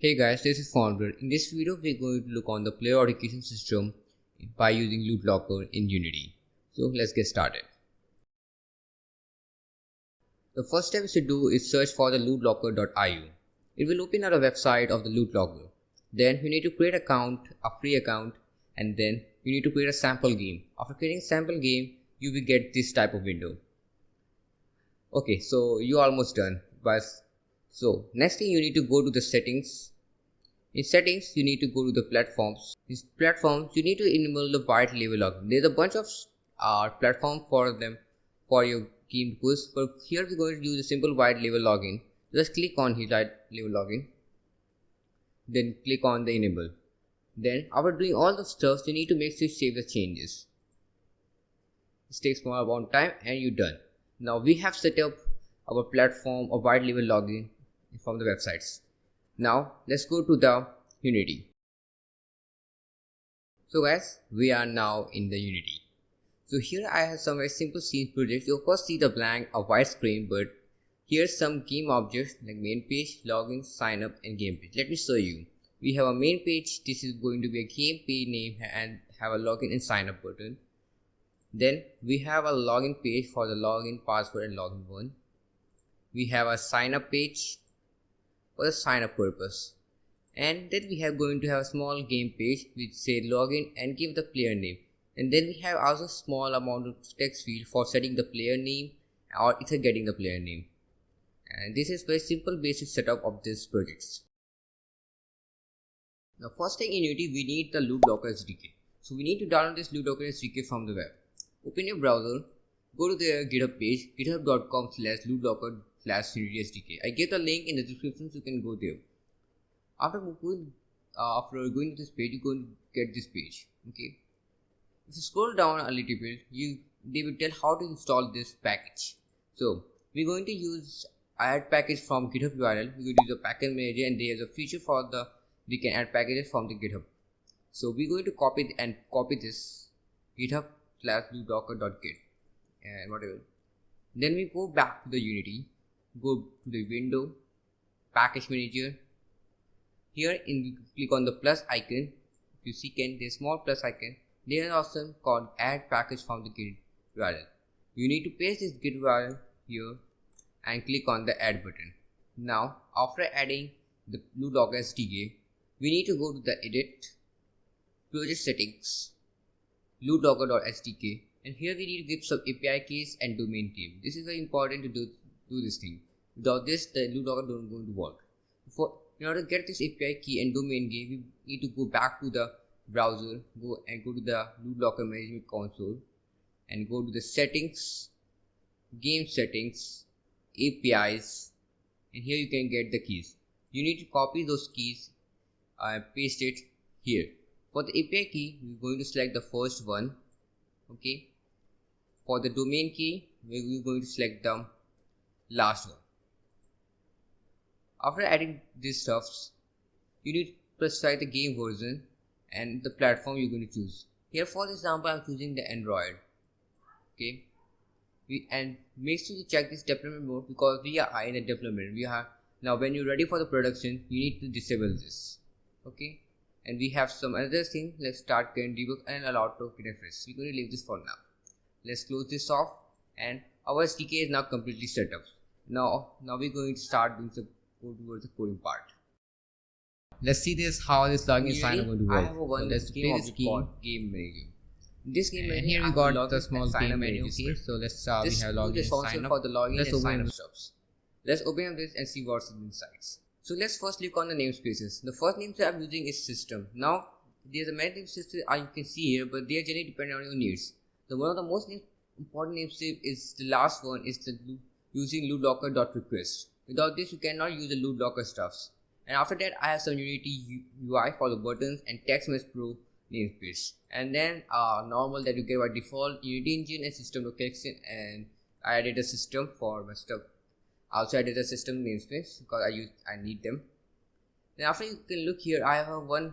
Hey guys, this is Founder. In this video, we're going to look on the player authentication system by using Loot Locker in Unity. So let's get started. The first step to do is search for the lootlocker.io. It will open up a website of the Loot Locker. Then you need to create account, a free account, and then you need to create a sample game. After creating sample game, you will get this type of window. Okay, so you're almost done. But so next thing you need to go to the settings. In settings, you need to go to the platforms. In platforms, you need to enable the white label login. There's a bunch of uh, platform for them for your game because but here we're going to use a simple white label login. Just click on his white label login. Then click on the enable. Then after doing all the stuff, you need to make sure you save the changes. This takes more about time and you're done. Now we have set up our platform of white label login from the websites. Now let's go to the Unity. So guys, we are now in the Unity. So here I have some very simple scene project. You of course see the blank a white screen, but here's some game objects like main page, login, sign up, and game page. Let me show you. We have a main page. This is going to be a game page name and have a login and sign up button. Then we have a login page for the login password and login one. We have a sign up page for the sign up purpose. And then we have going to have a small game page which say login and give the player name. And then we have also small amount of text field for setting the player name or either getting the player name. And this is very simple basic setup of this projects. Now first thing in Unity we need the LootLocker SDK. So we need to download this LootLocker SDK from the web. Open your browser, go to the GitHub page, github.com slash lootlocker slash SDK. I give the link in the description so you can go there. After going, uh, after going to this page, going to get this page. Okay. If you scroll down a little bit, you they will tell how to install this package. So we're going to use add package from GitHub URL. Going to use the package manager and there's a feature for the we can add packages from the GitHub. So we're going to copy and copy this GitHub slash lootlocker.git and whatever. Then we go back to the Unity, go to the window, package manager. Here in click on the plus icon. If you see can the small plus icon, there is also called add package from the git URL. You need to paste this git URL here and click on the add button. Now after adding the LootLocker SDK, we need to go to the edit, project settings, lootlocker.sdk and here we need to give some API keys and domain name. This is very important to do, do this thing. Without this, the lootlocker don't going to work. For in order to get this API key and domain name, we need to go back to the browser, go and go to the lootlocker management console, and go to the settings, game settings, APIs, and here you can get the keys. You need to copy those keys and paste it here for the API key, we're going to select the first one. Okay. For the domain key, we're going to select the last one. After adding these stuffs, you need to specify the game version and the platform you're going to choose. Here for example, I'm choosing the Android. Okay. We, and make sure you check this deployment mode because we are in a deployment. We have now when you're ready for the production, you need to disable this. Okay and we have some other thing let's start can debug and allow to refresh we're going to leave this for now let's close this off and our SDK is now completely set up now now we're going to start doing some code towards the coding part. Let's see this how this login is sign up going to work. I have one so let's play this game. game menu. This game and here we got the small game menu okay so let's uh, this we have login and sign up. for the login let's and sign up let's open up this and see what's inside so let's first look on the namespaces. The first namespace I'm using is system. Now there's a many namespaces you can see here, but they are generally dependent on your needs. The one of the most important namespace is the last one is the using lootlocker.request. Without this, you cannot use the loot locker stuffs. And after that, I have some Unity UI for the buttons and TextMesh Pro namespace. And then uh, normal that you get by default Unity engine and system location. And I added a system for my stuff also added a system namespace because I use I need them then after you can look here I have one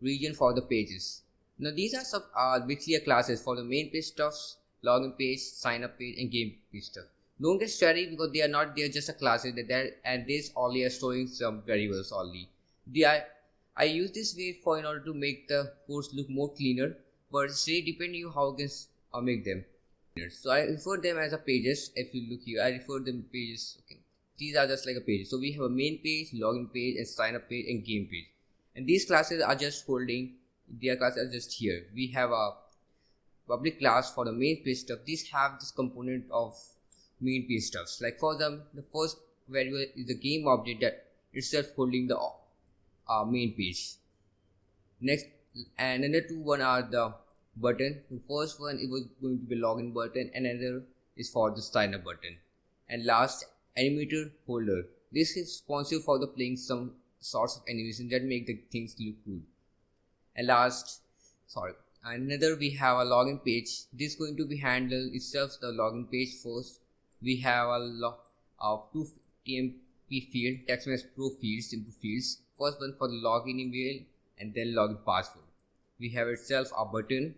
region for the pages now these are some uh, classes for the main page stuffs login page sign up page and game page stuff don't get started because they are not they're just a classes that there and this only are storing some variables only the I, I use this way for in order to make the course look more cleaner but it's really depending you how you can uh, make them so I refer them as a pages. If you look here I refer them pages. Okay. These are just like a page so we have a main page login page and sign up page and game page. And these classes are just holding their classes are just here. We have a public class for the main page stuff. These have this component of main page stuffs. Like for them the first variable is the game object that itself holding the uh, main page next and another two one are the button. The first one it was going to be login button and another is for the sign up button. And last animator holder. This is responsible for the playing some sorts of animation that make the things look cool and last sorry another we have a login page. This is going to be handled itself the login page first we have a lot of two tmp field TextMesh Pro fields input fields. First one for the login email and then login password. We have itself a button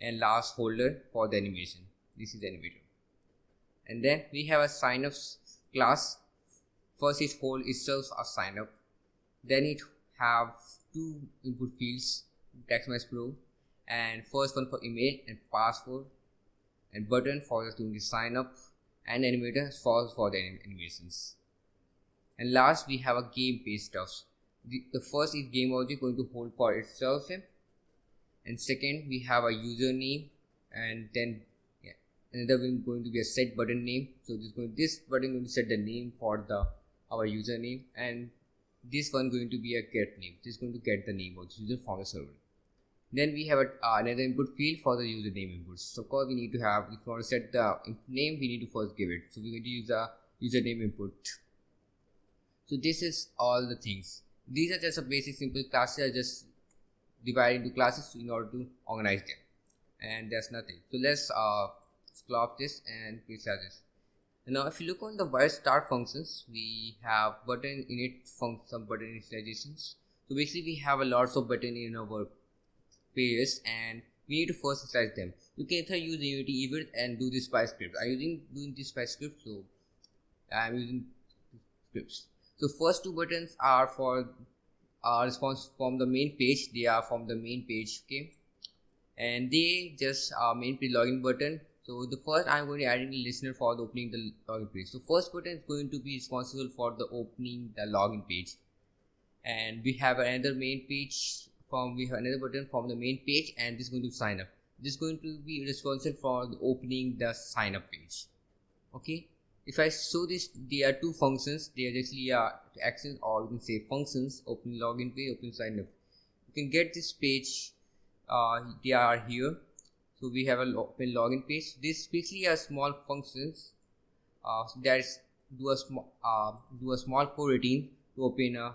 and last holder for the animation. This is the animator. And then we have a sign up class. First it hold itself a sign up then it have two input fields TextMesh Pro and first one for email and password and button for doing the sign up and animator for for the animations. And last we have a game page stuff the, the first is game object going to hold for itself. And second we have a username and then yeah, another one going to be a set button name. So this going this button going to set the name for the our username and this one going to be a get name. This is going to get the name of the user from the server then we have a, uh, another input field for the username inputs so of course we need to have if we want to set the name we need to first give it. So we're going to use a username input. So this is all the things. These are just a basic simple classes. Just divide into classes in order to organize them. And there's nothing. So let's uh stop this and please this. Now if you look on the wire start functions we have button init function some button initializations. So basically we have a lots of button in our pages and we need to first initialize them. You can either use unity event and do this by script. I'm using doing this by script so i'm using scripts. So first two buttons are for uh, response from the main page. They are from the main page okay? And they just are main page login button. So the first i'm going to add the listener for the opening the login page. So first button is going to be responsible for the opening the login page. And we have another main page from we have another button from the main page and this is going to sign up. This is going to be responsible for the opening the sign up page. Okay? If I show this there are two functions. They are actually uh, actions or you can say functions open login page open sign up. You can get this page uh, they are here. So we have a open login page. This basically are small functions uh, that do a small uh, do a small coroutine to open a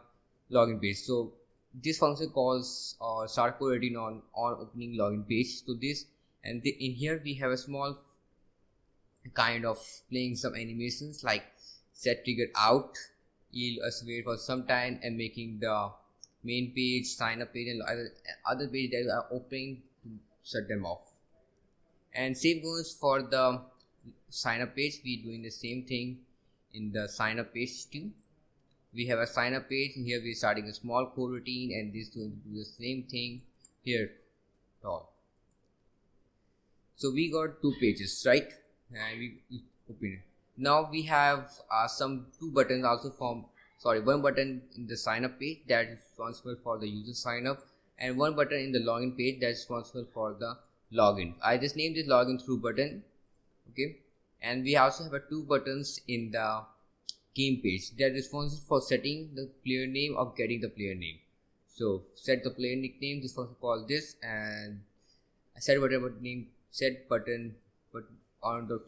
login page. So this function calls uh, start coroutine on on opening login page to this. And the, in here we have a small kind of playing some animations like set trigger out you'll us wait for some time and making the main page sign up page and other, other page that are opening to shut them off. And same goes for the sign up page. We doing the same thing in the sign up page too we have a sign up page here we're starting a small coroutine and this going to do the same thing here all. So we got two pages right? And we, open it. Now we have uh, some two buttons also from sorry one button in the sign up page that is responsible for the user sign up and one button in the login page that's responsible for the login. I just named this login through button okay? And we also have a two buttons in the game page. That is responsible for setting the player name or getting the player name. So set the player nickname this function called this and set whatever name set button but on the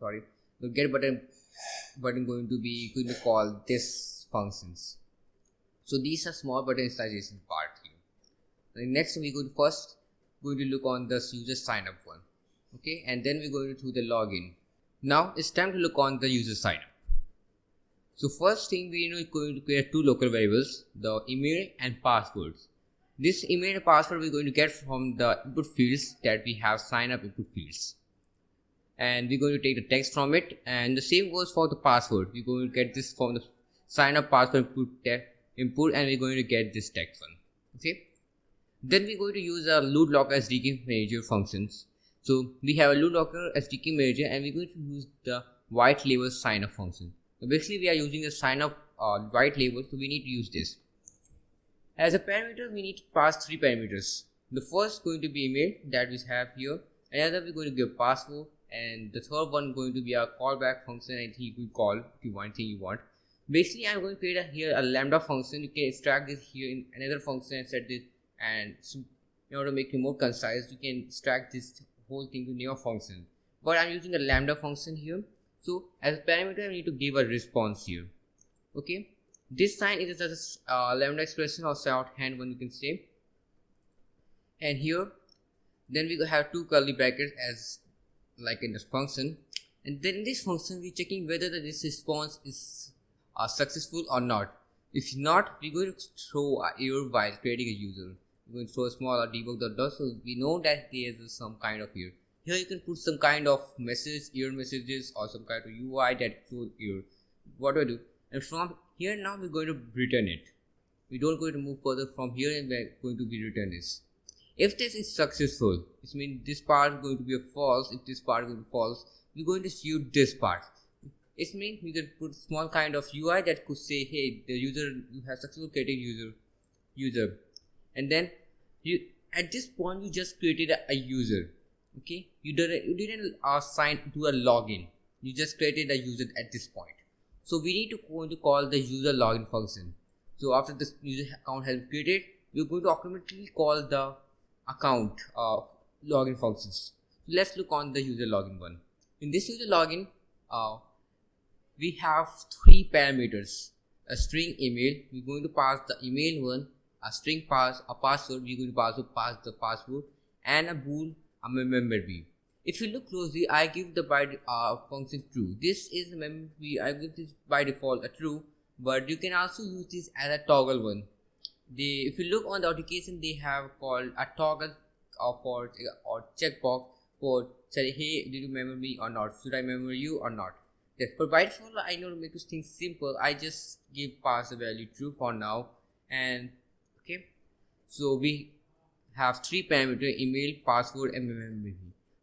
sorry the get button button going to be going to call this functions. So these are small button initialization part here. Next we go first going to look on the user sign up one. Okay and then we're going to do the login. Now it's time to look on the user sign up so first thing we know is going to create two local variables the email and passwords. This email and password we're going to get from the input fields that we have sign up input fields. And we're going to take the text from it and the same goes for the password. We're going to get this from the sign up password put input and we're going to get this text one okay? Then we're going to use our loot locker SDK manager functions. So we have a loot locker SDK manager and we're going to use the white label sign up function so basically we are using the sign up uh, white label so we need to use this. As a parameter we need to pass three parameters. The first going to be email that we have here. Another we're going to give password. And the third one going to be our callback function. And you could call if you want anything you want. Basically i'm going to create a, here a lambda function. You can extract this here in another function and set this. And so in order to make it more concise you can extract this whole thing to new function. But i'm using a lambda function here so as a parameter i need to give a response here. Okay? This sign is just a uh, lambda expression or shorthand one you can say. And here then we have two curly brackets as like in this function. And then in this function we're checking whether this response is uh, successful or not. If not we're going to throw a error while creating a user. We're going to throw a small debug.dot so we know that there is some kind of error here you can put some kind of message error messages or some kind of ui that throws error what do i do? And from here now we're going to return it. We don't going to move further. From here and we're going to be return this. If this is successful it means this part is going to be a false if this part is going to be false we're going to shoot this part. It means we can put small kind of UI that could say hey the user you have successful created user user. And then you at this point you just created a, a user okay you didn't you didn't assign to a login you just created a user at this point so we need to going to call the user login function so after this user account has been created we're going to automatically call the account uh, login functions. So let's look on the user login one. In this user login, uh, we have three parameters. A string email, we're going to pass the email one, a string pass, a password, we're going to pass the password, and a bool, a member b. If you look closely, I give the by uh, function true. This is member b. I give this by default a true, but you can also use this as a toggle one they if you look on the authentication they have called a toggle for or checkbox for say hey did you remember me or not should i remember you or not yes but by default i know to make this thing simple i just give pass the value true for now and okay so we have three parameter email password and memory.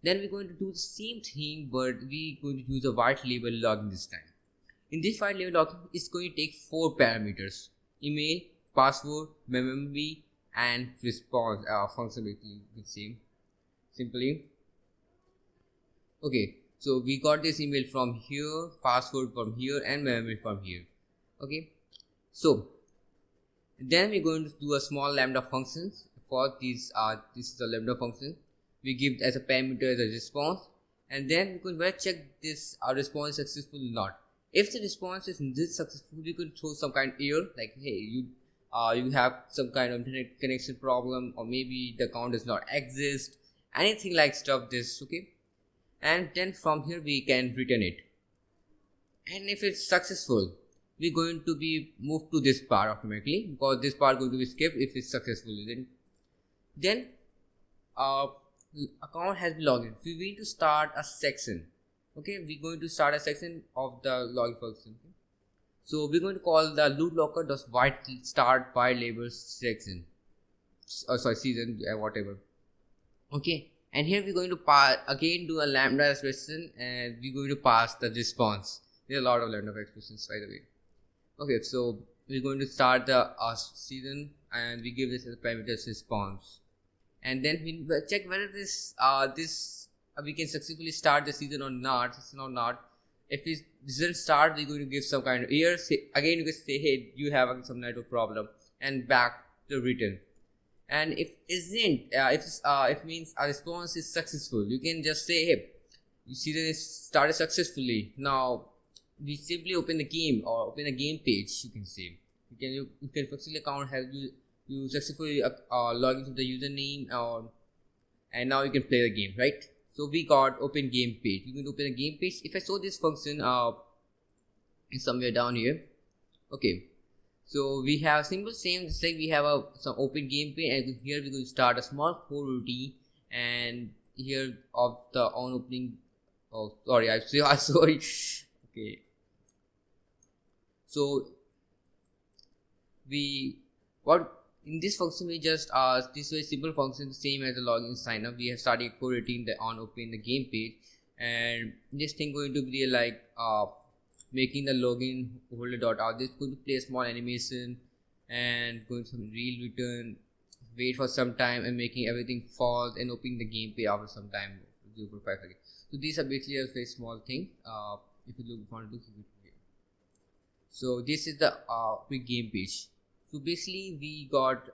Then we're going to do the same thing but we're going to use a white label login this time. In this white label login it's going to take four parameters. Email password, memory, and response uh, functionality the same. Simply. Okay so we got this email from here password from here and memory from here. Okay so then we're going to do a small lambda functions for these uh this is a lambda function. We give as a parameter as a response and then we can check this our response successful or not. If the response is this successful we could throw some kind of error like hey you uh, you have some kind of internet connection problem or maybe the account does not exist anything like stuff this okay? And then from here we can return it. And if it's successful we're going to be moved to this part automatically because this part going to be skipped if it's successful then then uh account has been logged in we need to start a section okay we're going to start a section of the login function okay? So we're going to call the loot locker does white start by label section. Oh, sorry, season, uh, whatever. Okay, and here we're going to pass again do a lambda expression and we're going to pass the response. There are a lot of lambda expressions by the way. Okay, so we're going to start the uh, season and we give this as a parameter response. And then we check whether this uh this uh, we can successfully start the season or not. season or not if it doesn't start we're going to give some kind of error say, again you can say hey you have some network problem and back to return and if isn't uh, if uh, it means a response is successful you can just say hey that it started successfully now we simply open the game or open the game page you can say. You can you, you can successfully account have you you successfully uh, uh, log into the username or and now you can play the game right? So we got open game page. You can open a game page. If i show this function uh somewhere down here. Okay. So we have simple same just like we have a some open game page and here going to start a small coroutine and here of the on opening oh sorry i sorry. Okay so we what in this function we just uh this very simple function same as the login sign up. We have started coding the on open the game page. And this thing going to be like uh making the login holder dot out. This could play a small animation and going some real return wait for some time and making everything false and opening the game page after some time. 0.5 seconds so these are basically a very small thing. Uh if you look want to it so this is the uh quick game page. So basically we got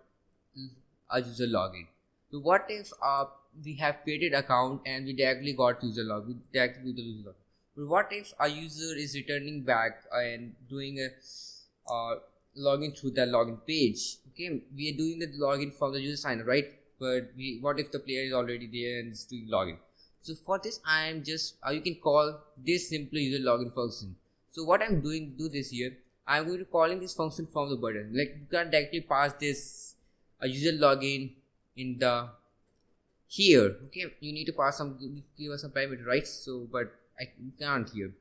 a user login. So what if uh we have created account and we directly got user login directly the user login? But what if a user is returning back and doing a uh, login through the login page? Okay we are doing the login from the user sign right? But we what if the player is already there and is doing login? So for this i am just uh, you can call this simple user login function so what i'm doing do this here i'm going to calling this function from the button. Like you can directly pass this a user login in the here. Okay you need to pass some give us some parameter right? So but i can't here.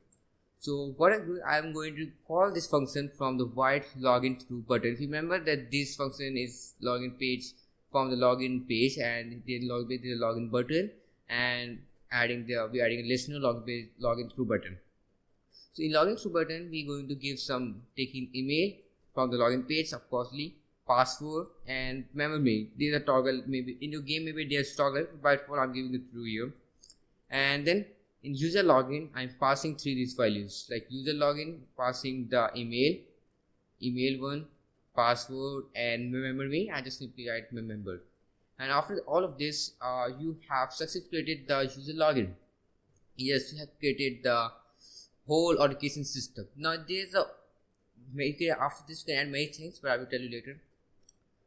So what I'm, doing, I'm going to call this function from the white login through button. Remember that this function is login page from the login page and then log with the login button and adding the we're adding a listener login login through button so in login through button we're going to give some taking email from the login page of course password and memory. These are toggle maybe in your game maybe there's toggle but for i'm giving it through here and then in user login i'm passing three these values like user login passing the email email one password and memory i just simply write member. And after all of this uh, you have successfully created the user login. Yes you have created the whole authentication system. Now there's a after this you can add many things but i will tell you later.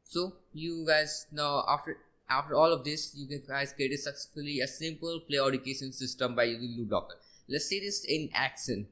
So you guys now after after all of this you guys created successfully a simple play authentication system by using Loot Locker. let's see this in action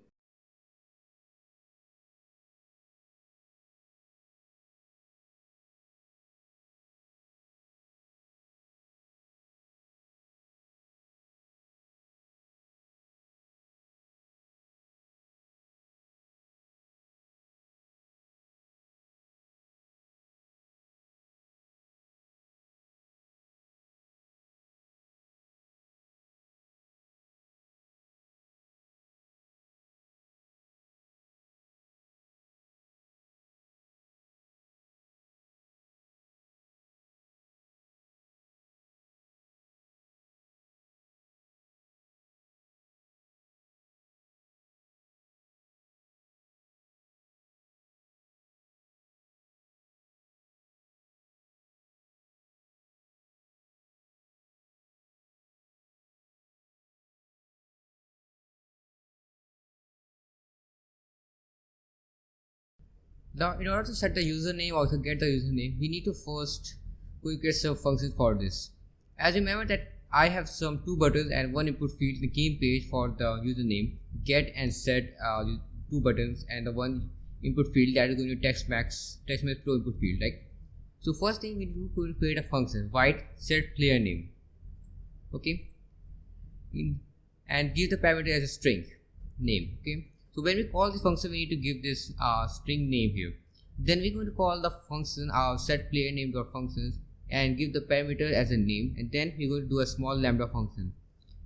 Now, in order to set the username or to get the username, we need to first create some function for this. As you remember that I have some two buttons and one input field in the game page for the username, get and set uh, two buttons and the one input field that is going to text max text max pro input field, right? So first thing we do to create a function, white set player name, okay, in, and give the parameter as a string name, okay so when we call this function, we need to give this uh, string name here. Then we're going to call the function uh, set player name dot functions and give the parameter as a name. And then we're going to do a small lambda function.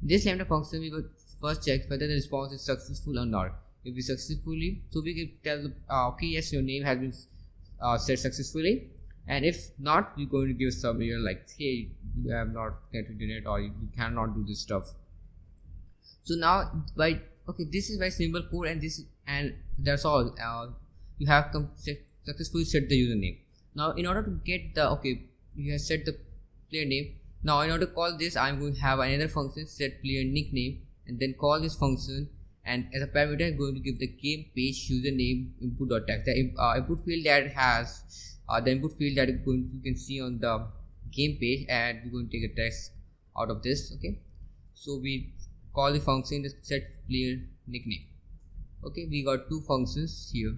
This lambda function, we will first check whether the response is successful or not. If we successfully, so we can tell the uh, okay, yes, your name has been uh, set successfully. And if not, we're going to give some here like, hey, you have not get internet or you cannot do this stuff. So now by okay this is very simple code and this and that's all uh, you have successfully set the username. Now in order to get the okay you have set the player name. Now in order to call this i'm going to have another function set player nickname and then call this function and as a parameter i'm going to give the game page username input dot text. The uh, input field that has uh, the input field that going to, you can see on the game page and we're going to take a text out of this okay? So we call the function the set player nickname. Okay we got two functions here.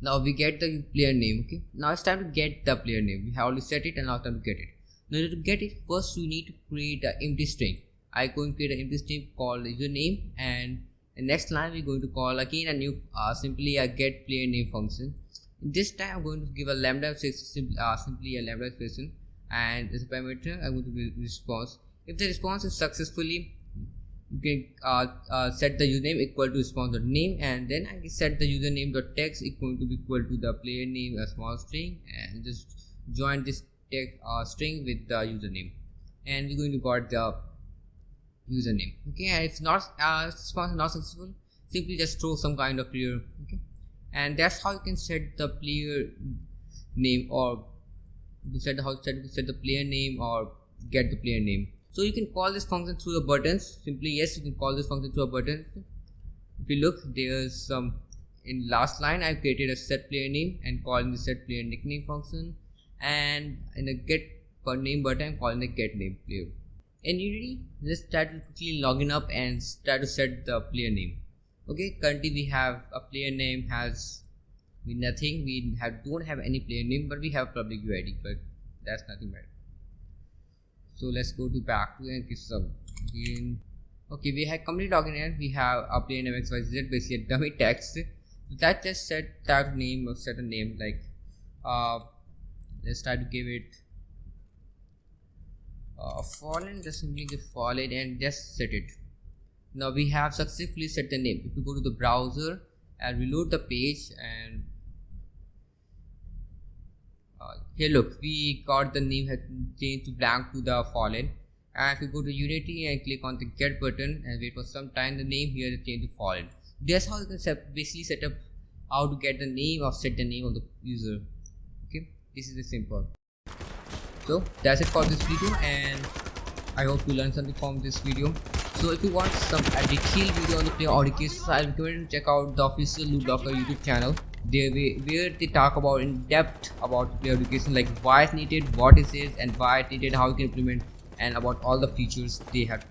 Now we get the player name okay? Now it's time to get the player name. We have already set it and now it's time to get it. Now to get it first we need to create an empty string. I going to create an empty string called username and the next line we're going to call again a new uh, simply a get player name function. This time I'm going to give a lambda simply, uh, simply a lambda expression and as a parameter. I'm going to give response. If the response is successfully you can uh, uh, set the username equal to sponsor name and then I set the username dot text equal to be equal to the player name a small string and just join this text uh, string with the username. And we're going to got the username. Okay and if not uh, response is not successful. Simply just throw some kind of error okay? And that's how you can set the player name or set how set, set the player name or get the player name so you can call this function through the buttons. Simply yes you can call this function through a button. If you look there's some in last line I've created a set player name and calling the set player nickname function. And in the get per name button i'm calling the get name player. In unity let's try to quickly login up and try to set the player name. Okay currently we have a player name has nothing. We have don't have any player name but we have public UID but that's nothing bad so let's go to back to and sub again. Okay we have complete login here. We have a player name xyz basically a dummy text. That just set that name or set a name like uh let's try to give it uh, fallen just simply give fallen and just set it. Now we have successfully set the name. If you go to the browser and reload the page and here look we got the name changed to blank to the fallen. And if you go to unity and click on the get button and wait for some time the name here is changed to fallen. That's how you can set, basically set up how to get the name or set the name of the user. Okay? This is the simple. So that's it for this video and i hope you learned something from this video. So if you want some a detailed video on the player audio cases, I recommend you to check out the official Loot Locker YouTube channel. There where they talk about in depth about player education, like why it's needed, what it is, and why it's needed, how you can implement, and about all the features they have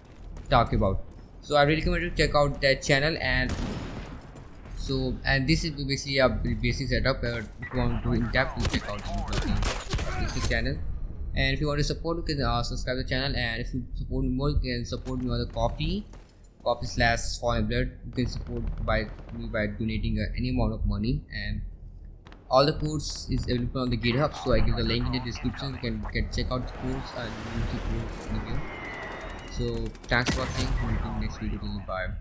talked about. So I really recommend you to check out that channel and so and this is basically a basic setup. Uh, if you want to in depth, you check out the channel and if you want to support you can uh, subscribe the channel and if you support me more you can support me on the Ko-fi Ko-fi slash fallen blood you can support by me by donating uh, any amount of money and all the codes is available on the github so i give the link in the description. You can, can check out the codes and use the codes in the video so thanks for watching. Next video. Bye